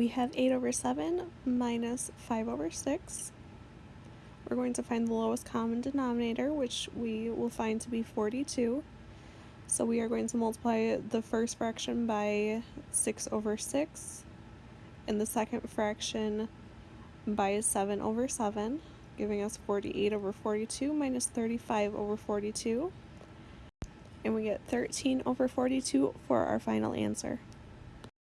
we have 8 over 7 minus 5 over 6. We're going to find the lowest common denominator, which we will find to be 42. So we are going to multiply the first fraction by 6 over 6, and the second fraction by 7 over 7, giving us 48 over 42 minus 35 over 42. And we get 13 over 42 for our final answer.